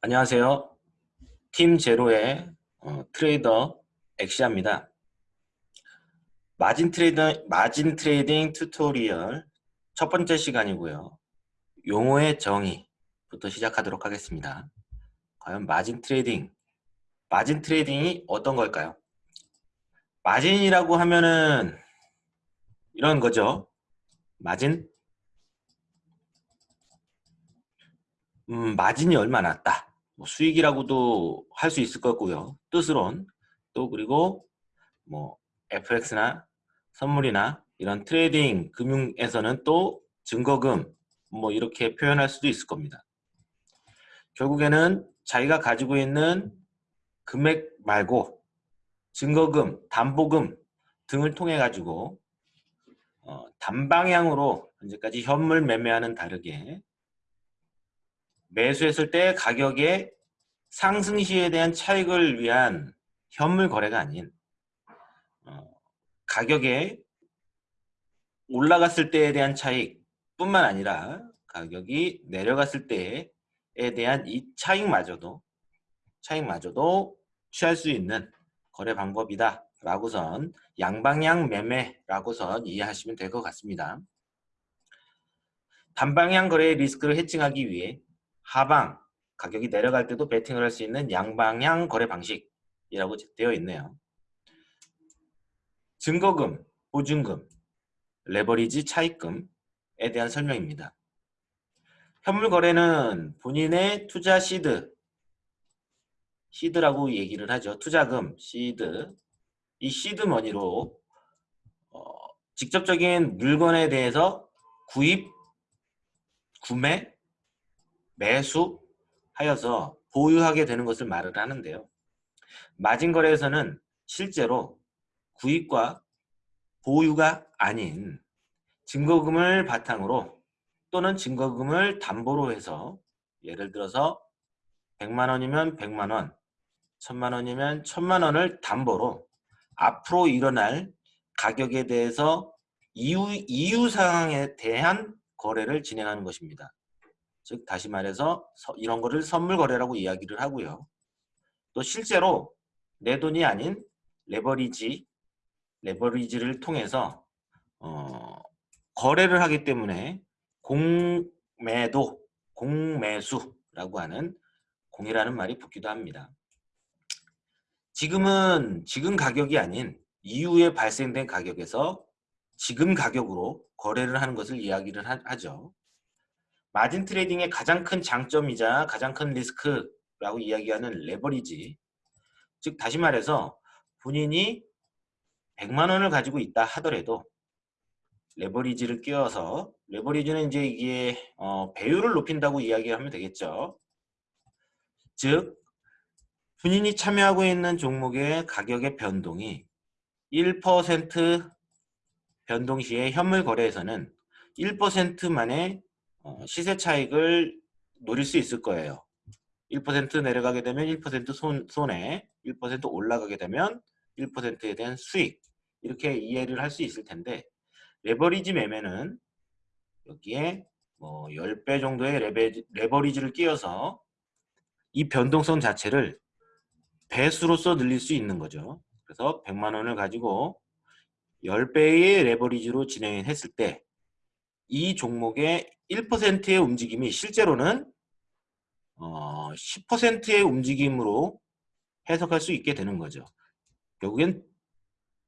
안녕하세요. 팀 제로의 어, 트레이더 엑시아입니다. 마진 트레이더 마진 trading tutorial 첫 번째 시간이고요. 용어의 정의부터 시작하도록 하겠습니다. 과연 마진 trading 마진 trading이 어떤 걸까요? 마진이라고 하면은 이런 거죠. 마진 음, 마진이 얼마 났다. 뭐 수익이라고도 할 수 있을 것 같고요. 뜻으론 또 그리고 뭐 FX나 선물이나 이런 trading 금융에서는 또 증거금 뭐 이렇게 표현할 수도 있을 겁니다. 결국에는 자기가 가지고 있는 금액 말고 증거금, 담보금 등을 통해 가지고 어, 단방향으로 현재까지 현물 매매와는 다르게 매수했을 때 가격의 상승 시에 대한 차익을 위한 현물 거래가 아닌 어, 가격에 올라갔을 때에 대한 차익 뿐만 아니라 가격이 내려갔을 때에 대한 이 차익마저도 차익마저도 취할 수 있는 거래 방법이다 라고선 양방향 매매라고선 이해하시면 될 것 같습니다. 단방향 거래의 리스크를 해칭하기 위해 하방, 가격이 내려갈 때도 베팅을 할 수 있는 양방향 거래 방식이라고 되어 있네요. 증거금, 보증금, 레버리지 차익금에 대한 설명입니다. 현물 거래는 본인의 투자 seed, seed라고 얘기를 하죠. 투자금, 시드, 이 seed money로 어, 직접적인 물건에 대해서 구입, 구매, 매수하여서 보유하게 되는 것을 말을 하는데요. 마진거래에서는 실제로 구입과 보유가 아닌 증거금을 바탕으로 또는 증거금을 담보로 해서 예를 들어서 100만 원이면 100만 원, 1000만 원이면 1000만 원을 담보로 앞으로 일어날 가격에 대해서 이유, 이유 사항에 대한 거래를 진행하는 것입니다. 즉 다시 말해서 이런 거를 선물 거래라고 이야기를 하고요. 또 실제로 내 돈이 아닌 레버리지, 레버리지를 통해서 어, 거래를 하기 때문에 공매도, 공매수라고 하는 공이라는 말이 붙기도 합니다. 지금은 지금 가격이 아닌 이후에 발생된 가격에서 지금 가격으로 거래를 하는 것을 이야기를 하 죠. 마진 트레이딩의 가장 큰 장점이자 가장 큰 리스크라고 이야기하는 레버리지 즉 다시 말해서 본인이 100만 원을 가지고 있다 하더라도 레버리지를 끼워서 레버리지는 이제 이게 어, 배율을 높인다고 이야기하면 되겠죠. 즉 본인이 참여하고 있는 종목의 가격의 변동이 1% 변동 시에 현물 거래에서는 1%만의 어, 시세 차익을 노릴 수 있을 거예요. 1% 내려가게 되면 1% 손, 손해, 1% 올라가게 되면 1%에 대한 수익 이렇게 이해를 할 수 있을 텐데 레버리지 매매는 여기에 뭐 10배 정도의 레베, 레버리지를 끼워서 이 변동성 자체를 배수로서 늘릴 수 있는 거죠. 그래서 100만 원을 가지고 10배의 레버리지로 진행했을 때 이 종목의 1%의 움직임이 실제로는 어, 10%의 움직임으로 해석할 수 있게 되는 거죠. 결국엔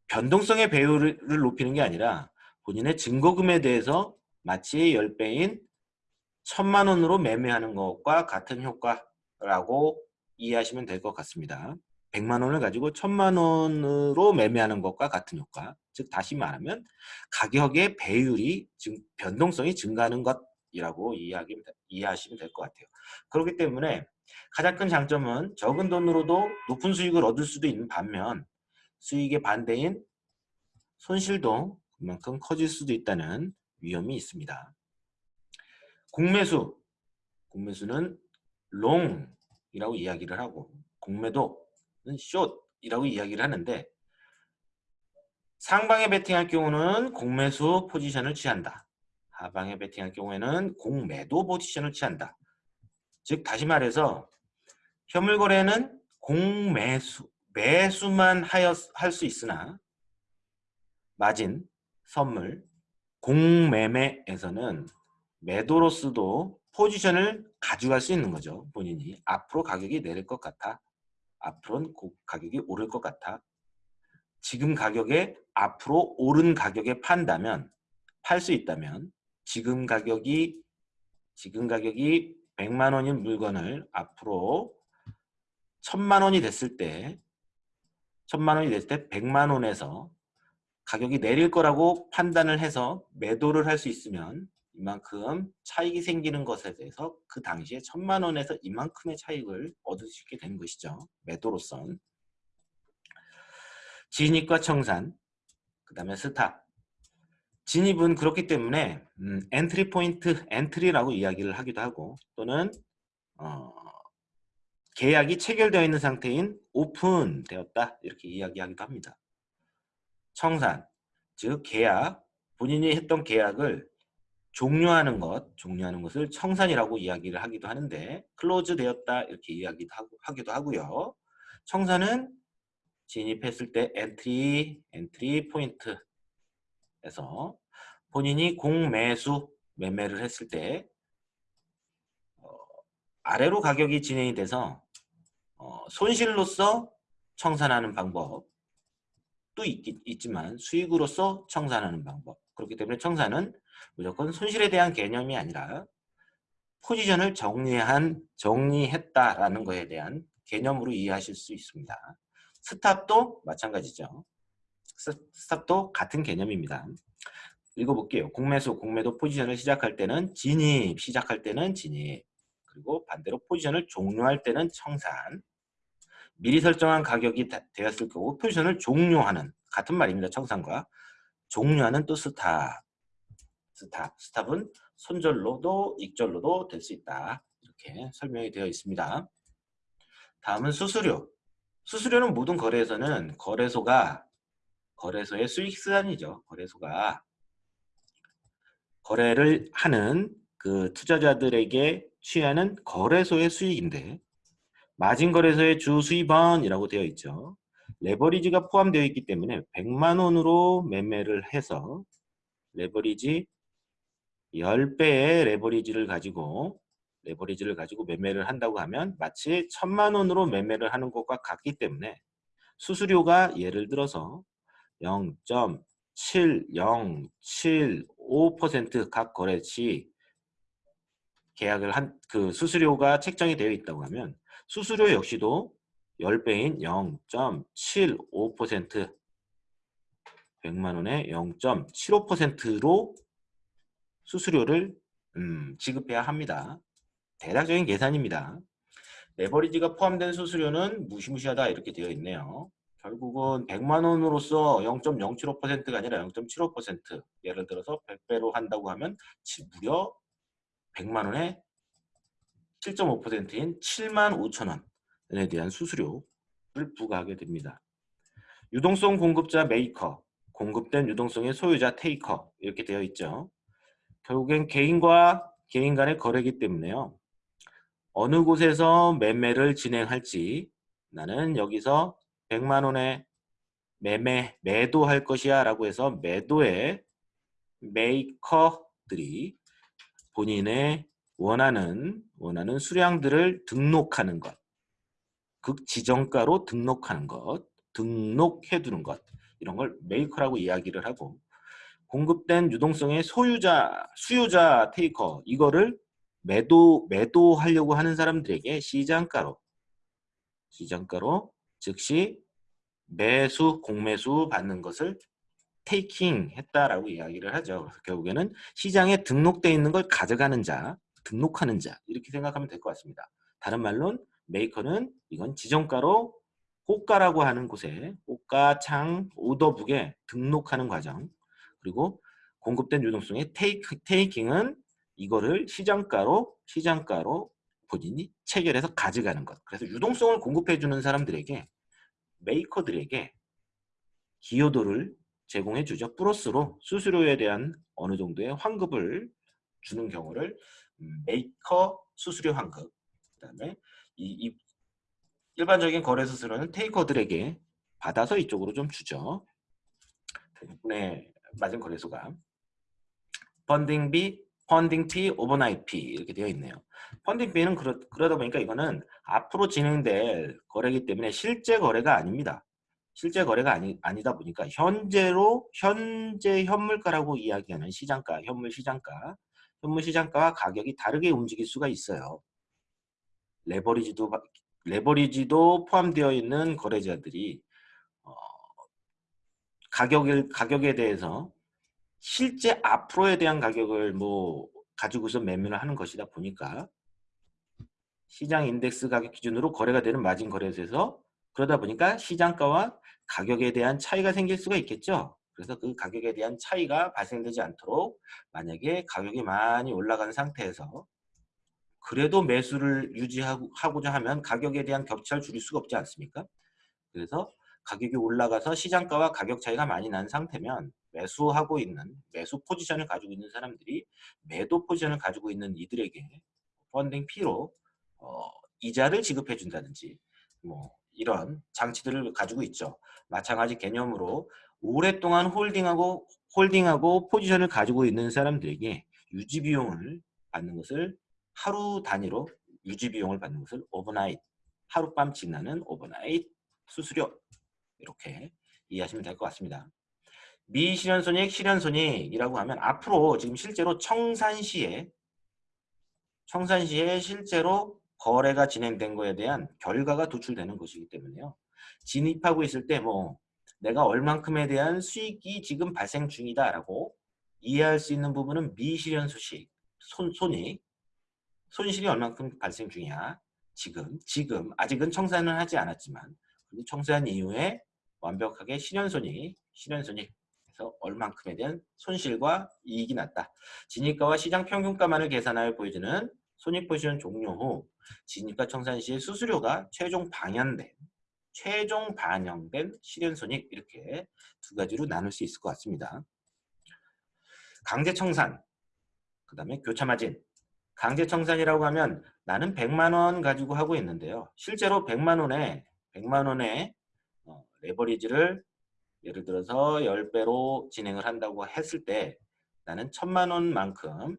변동성의 배율을 높이는 게 아니라 본인의 증거금에 대해서 마치 10배인 천만 원으로 매매하는 것과 같은 효과라고 이해하시면 될 것 같습니다. 100만 원을 가지고 천만 원으로 매매하는 것과 같은 효과 즉 다시 말하면 가격의 배율이 증, 변동성이 증가하는 것이라고 이해하기, 이해하시면 될 것 같아요. 그렇기 때문에 가장 큰 장점은 적은 돈으로도 높은 수익을 얻을 수도 있는 반면 수익의 반대인 손실도 그만큼 커질 수도 있다는 위험이 있습니다. 공매수, 공매수는 롱이라고 이야기를 하고 공매도 숏이라고 이야기를 하는데 상방에 베팅할 경우는 공매수 포지션을 취한다. 하방에 베팅할 경우에는 공매도 포지션을 취한다. 즉 다시 말해서 현물 거래는 공매수 매수만 할 수 있으나 마진 선물 공매매에서는 매도로서도 포지션을 가져갈 수 있는 거죠. 본인이 앞으로 가격이 내릴 것 같아. 앞으로는 가격이 오를 것 같아. 지금 가격에 앞으로 오른 가격에 판다면 팔 수 있다면 지금 가격이 지금 가격이 100만 원인 물건을 앞으로 1000만 원이 됐을 때 1000만 원이 됐을 때 100만 원에서 가격이 내릴 거라고 판단을 해서 매도를 할 수 있으면 이만큼 차익이 생기는 것에 대해서 그 당시에 천만 원에서 이만큼의 차익을 얻을 수 있게 된 것이죠. 매도로선. 진입과 청산, 그 다음에 stop. 진입은 그렇기 때문에 음, entry point, entry라고 이야기를 하기도 하고 또는 어, 계약이 체결되어 있는 상태인 오픈되었다 이렇게 이야기하기도 합니다. 청산, 즉 계약, 본인이 했던 계약을 종료하는 것, 종료하는 것을 청산이라고 이야기를 하기도 하는데 close 되었다 이렇게 이야기도 하고, 하기도 하고요. 청산은 진입했을 때 entry, entry point에서 본인이 공매수 매매를 했을 때 어, 아래로 가격이 진행이 돼서 어, 손실로서 청산하는 방법 도 있, 있지만 수익으로서 청산하는 방법 그렇기 때문에 청산은 무조건 손실에 대한 개념이 아니라 포지션을 정리한 정리했다라는 것에 대한 개념으로 이해하실 수 있습니다. stop도 마찬가지죠. stop도 같은 개념입니다. 읽어볼게요. 공매수, 공매도 포지션을 시작할 때는 진입, 시작할 때는 진입. 그리고 반대로 포지션을 종료할 때는 청산. 미리 설정한 가격이 되었을 거고 포지션을 종료하는 같은 말입니다. 청산과 종료하는 또 stop. 스탑. 스탑은 손절로도 익절로도 될 수 있다. 이렇게 설명이 되어 있습니다. 다음은 수수료. 수수료는 모든 거래에서는 거래소가 거래소의 수익수단이죠. 거래소가 거래를 하는 그 투자자들에게 취하는 거래소의 수익인데 마진 거래소의 주 수입원이라고 되어 있죠. 레버리지가 포함되어 있기 때문에 100만 원으로 매매를 해서 레버리지 10배의 레버리지를 가지고 레버리지를 가지고 매매를 한다고 하면 마치 천만 원으로 매매를 하는 것과 같기 때문에 수수료가 예를 들어서 0.7075%각 거래시 계약을 한 그 수수료가 책정이 되어 있다고 하면 수수료 역시도 10배인 0.75% 100만 원에 0.75%로 수수료를 음, 지급해야 합니다. 대략적인 계산입니다. 레버리지가 포함된 수수료는 무시무시하다 이렇게 되어 있네요. 결국은 100만 원으로서 0.075%가 아니라 0.75% 예를 들어서 100배로 한다고 하면 무려 100만 원에 7.5%인 7만 5천 원에 대한 수수료를 부과하게 됩니다. 유동성 공급자 메이커, 공급된 유동성의 소유자 taker 이렇게 되어 있죠. 결국엔 개인과 개인 간의 거래이기 때문에요. 어느 곳에서 매매를 진행할지 나는 여기서 100만 원에 매매, 매도할 것이야 라고 해서 매도의 maker들이 본인의 원하는 원하는 수량들을 등록하는 것, 즉 지정가로 등록하는 것, 등록해 두는 것. 이런 걸 maker라고 이야기를 하고 공급된 유동성의 소유자, 수요자 taker 이거를 매도 매도하려고 하는 사람들에게 시장가로 시장가로 즉시 매수 공매수 받는 것을 taking 했다라고 이야기를 하죠. 결국에는 시장에 등록되어 있는 걸 가져가는 자, 등록하는 자 이렇게 생각하면 될 것 같습니다. 다른 말로는 메이커는 이건 지정가로 호가라고 하는 곳에 호가 창 오더북에 등록하는 과정 그리고 공급된 유동성의 테이크, 테이킹은 이거를 시장가로 시장가로 본인이 체결해서 가져가는 것. 그래서 유동성을 공급해 주는 사람들에게 메이커들에게 기여도를 제공해 주죠. 플러스로 수수료에 대한 어느 정도의 환급을 주는 경우를 음, 메이커 수수료 환급 그다음에 이, 이 일반적인 거래 수수료는 taker들에게 받아서 이쪽으로 좀 주죠. 대부분의 마진 거래소가 funding비, funding fee, overnight fee 이렇게 되어 있네요. funding비는 그러, 그러다 보니까 이거는 앞으로 진행될 거래이기 때문에 실제 거래가 아닙니다. 실제 거래가 아니, 아니다 보니까 현재로 현재 현물가라고 이야기하는 시장가, 현물 시장가, 현물 시장가와 가격이 다르게 움직일 수가 있어요. 레버리지도 레버리지도 포함되어 있는 거래자들이 어, 가격을 가격에 대해서 실제 앞으로에 대한 가격을 뭐 가지고서 매매를 하는 것이다 보니까 시장 인덱스 가격 기준으로 거래가 되는 마진 거래소에서 그러다 보니까 시장가와 가격에 대한 차이가 생길 수가 있겠죠. 그래서 그 가격에 대한 차이가 발생되지 않도록 만약에 가격이 많이 올라간 상태에서 그래도 매수를 유지하고자 하면 가격에 대한 격차를 줄일 수가 없지 않습니까? 그래서 가격이 올라가서 시장가와 가격 차이가 많이 난 상태면 매수하고 있는 매수 포지션을 가지고 있는 사람들이 매도 포지션을 가지고 있는 이들에게 펀딩 피로 어, 이자를 지급해 준다든지 뭐 이런 장치들을 가지고 있죠. 마찬가지 개념으로 오랫동안 holding하고 holding하고 포지션을 가지고 있는 사람들에게 유지 비용을 받는 것을 하루 단위로 유지 비용을 받는 것을 overnight 하룻밤 지나는 overnight 수수료 이렇게 이해하시면 될 것 같습니다. 미실현손익, 실현손익이라고 하면 앞으로 지금 실제로 청산시에 청산시에 실제로 거래가 진행된 거에 대한 결과가 도출되는 것이기 때문에요. 진입하고 있을 때 뭐 내가 얼만큼에 대한 수익이 지금 발생 중이다라고 이해할 수 있는 부분은 미실현 수식, 손, 손익, 손실이 얼만큼 발생 중이야. 지금, 지금 아직은 청산은 하지 않았지만 청산 이후에 완벽하게 실현손익, 실현손익에서 얼만큼에 대한 손실과 이익이 났다. 진입가와 시장 평균가만을 계산하여 보여주는 손익 포지션 종료 후 진입가 청산 시의 수수료가 최종 반영된 최종 반영된 실현 손익 이렇게 두 가지로 나눌 수 있을 것 같습니다. 강제 청산, 그 다음에 교차 마진. 강제 청산이라고 하면 나는 100만 원 가지고 하고 있는데요. 실제로 100만 원에 100만 원에 어, 레버리지를 예를 들어서 10배로 진행을 한다고 했을 때 나는 1000만 원만큼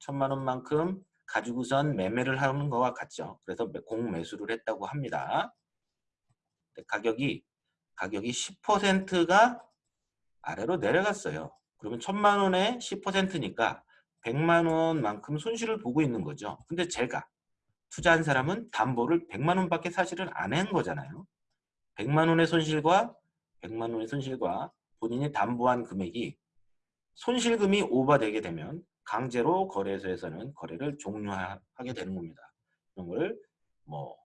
1000만 원만큼 가지고선 매매를 하는 것과 같죠. 그래서 공매수를 했다고 합니다. 가격이 가격이 10%가 아래로 내려갔어요. 그러면 1000만 원에 10%니까 100만 원만큼 손실을 보고 있는 거죠. 근데 제가 투자한 사람은 담보를 100만 원밖에 사실은 안 한 거잖아요. 100만 원의 손실과 100만 원의 손실과 본인이 담보한 금액이 손실금이 over되게 되면 강제로 거래소에서는 거래를 종료하게 되는 겁니다. 이런 걸뭐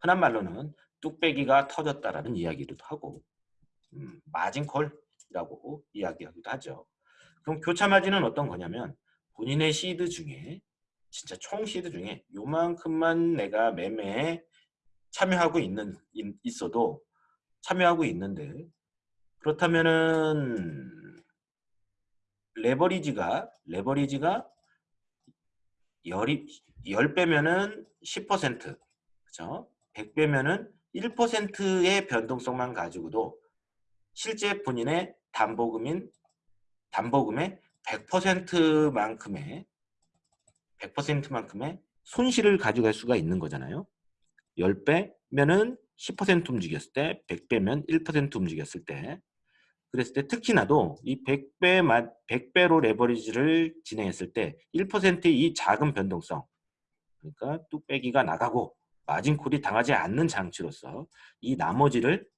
흔한 말로는 뚝배기가 터졌다라는 이야기도 하고 음, 마진콜이라고 이야기하기도 하죠. 그럼 교차 마진은 어떤 거냐면 본인의 시드 중에 진짜 총 시드 중에 요만큼만 내가 매매에 참여하고 있는 있어도 참여하고 있는데 그렇다면은 레버리지가 레버리지가 열이 10배면은 10% 그죠? 100배면은 1%의 변동성만 가지고도 실제 본인의 담보금인 담보금의 100%만큼의 100%만큼의 손실을 가져갈 수가 있는 거잖아요. 10배면은 10% 움직였을 때, 100배면 1% 움직였을 때 그랬을 때 특히나도 이 100배, 100배로 레버리지를 진행했을 때 1%의 이 작은 변동성 그러니까 뚝배기가 나가고 마진콜이 당하지 않는 장치로서 이 나머지를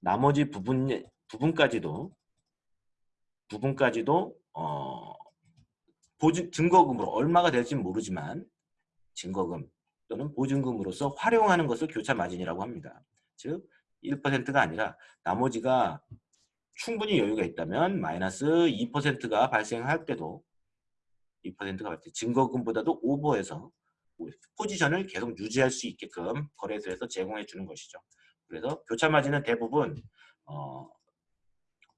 나머지 부분 부분까지도 부분까지도 어 보증 증거금으로 얼마가 될지 모르지만 증거금 또는 보증금으로서 활용하는 것을 교차 마진이라고 합니다. 즉 1%가 아니라 나머지가 충분히 여유가 있다면 마이너스 2%가 발생할 때도 2%가 발생 증거금보다도 오버해서 포지션을 계속 유지할 수 있게끔 거래소에서 제공해 주는 것이죠. 그래서 교차 마진은 대부분 어,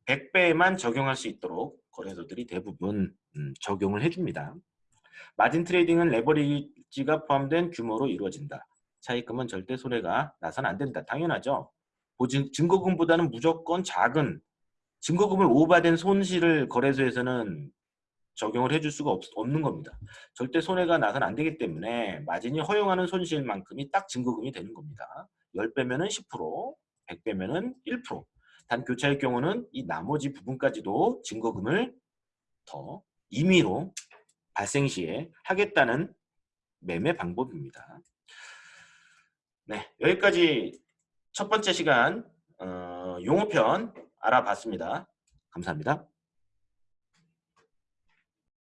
100배에만 적용할 수 있도록 거래소들이 대부분 음, 적용을 해줍니다. margin trading은 레버리지가 포함된 규모로 이루어진다. 차입금은 절대 손해가 나서는 안 된다. 당연하죠. 보증, 증거금보다는 무조건 작은 증거금을 over된 손실을 거래소에서는 적용을 해줄 수가 없, 없는 겁니다. 절대 손해가 나서는 안 되기 때문에 마진이 허용하는 손실만큼이 딱 증거금이 되는 겁니다. 10배면은 10%, 100배면은 1%. 단 교차의 경우는 이 나머지 부분까지도 증거금을 더 임의로 발생 시에 하겠다는 매매 방법입니다. 네, 여기까지 첫 번째 시간 어, 용어편 알아봤습니다. 감사합니다.